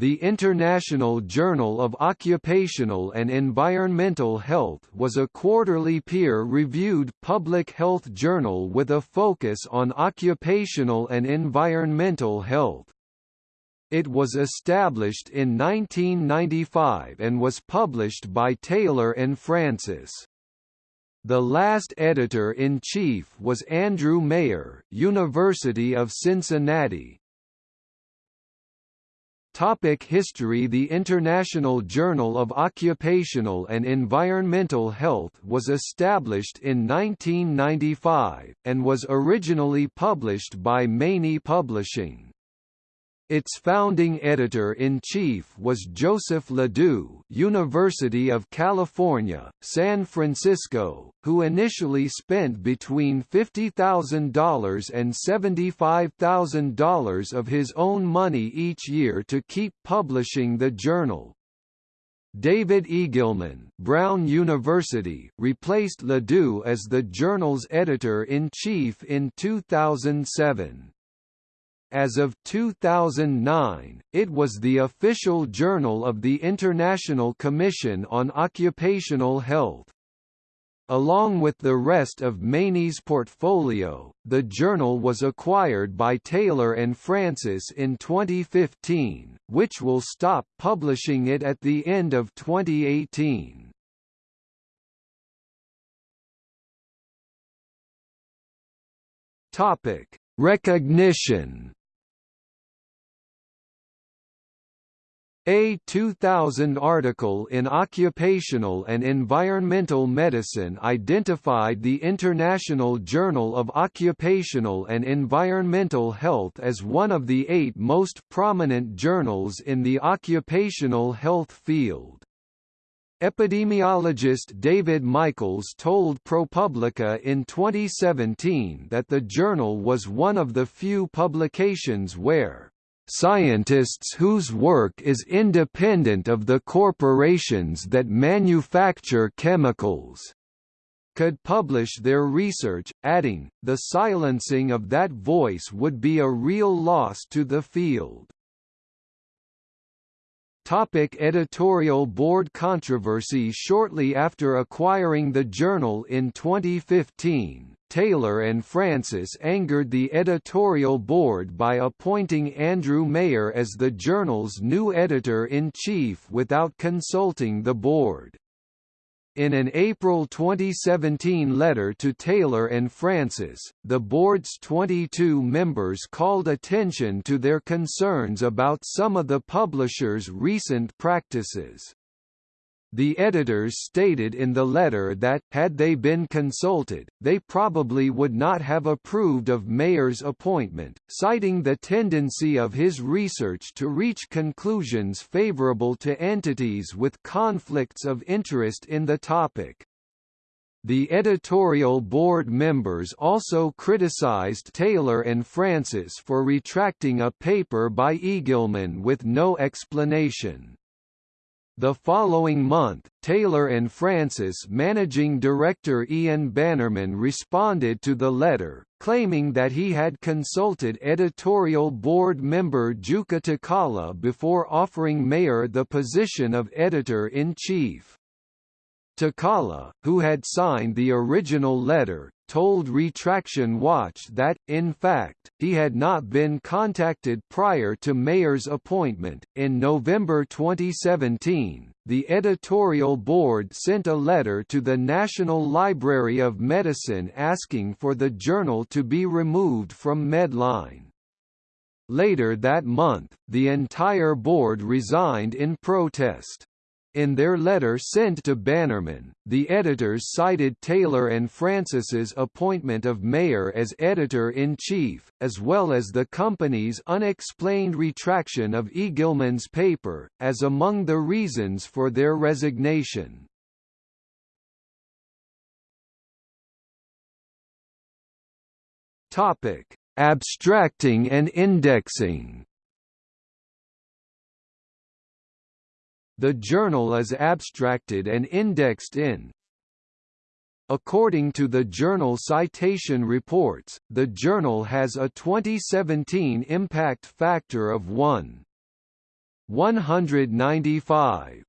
The International Journal of Occupational and Environmental Health was a quarterly peer-reviewed public health journal with a focus on occupational and environmental health. It was established in 1995 and was published by Taylor and Francis. The last editor-in-chief was Andrew Maier, University of Cincinnati, Topic History The International Journal of Occupational and Environmental Health was established in 1995, and was originally published by Maney Publishing. Its founding editor-in-chief was Joseph LaDou University of California, San Francisco, who initially spent between $50,000 and $75,000 of his own money each year to keep publishing the journal. David Egilman Brown University replaced LaDou as the journal's editor-in-chief in 2007. As of 2009, it was the official journal of the International Commission on Occupational Health. Along with the rest of Maney's portfolio, the journal was acquired by Taylor and Francis in 2015, which will stop publishing it at the end of 2018. Topic: Recognition A 2000 article in Occupational and Environmental Medicine identified the International Journal of Occupational and Environmental Health as one of the eight most prominent journals in the occupational health field. Epidemiologist David Michaels told ProPublica in 2017 that the journal was one of the few publications where scientists whose work is independent of the corporations that manufacture chemicals could publish their research, adding, the silencing of that voice would be a real loss to the field. Topic editorial board controversy Shortly after acquiring the journal in 2015, Taylor and Francis angered the editorial board by appointing Andrew Maier as the journal's new editor-in-chief without consulting the board. In an April 2017 letter to Taylor and Francis, the board's 22 members called attention to their concerns about some of the publisher's recent practices. The editors stated in the letter that, had they been consulted, they probably would not have approved of Maier's appointment, citing the tendency of his research to reach conclusions favorable to entities with conflicts of interest in the topic. The editorial board members also criticized Taylor and Francis for retracting a paper by Egilman with no explanation. The following month, Taylor and Francis managing director Ian Bannerman responded to the letter, claiming that he had consulted editorial board member Jukka Takala before offering Maier the position of editor-in-chief. Takala, who had signed the original letter, told Retraction Watch that, in fact, he had not been contacted prior to Maier's appointment. In November 2017, the editorial board sent a letter to the National Library of Medicine asking for the journal to be removed from Medline. Later that month, the entire board resigned in protest. In their letter sent to Bannerman, the editors cited Taylor and Francis's appointment of Maier as editor-in-chief, as well as the company's unexplained retraction of Egilman's paper, as among the reasons for their resignation. Abstracting and indexing The journal is abstracted and indexed in According to the Journal Citation Reports, the journal has a 2017 impact factor of 1. 195